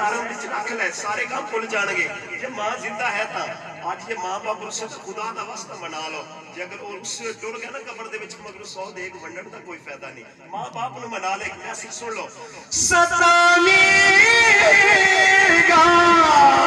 ماں باپ خدا کا واسطے منا لو جی اگر ٹر گیا نہ کمر سو دیکھ بن کوئی فائدہ نہیں ماں باپ منا لے سن لو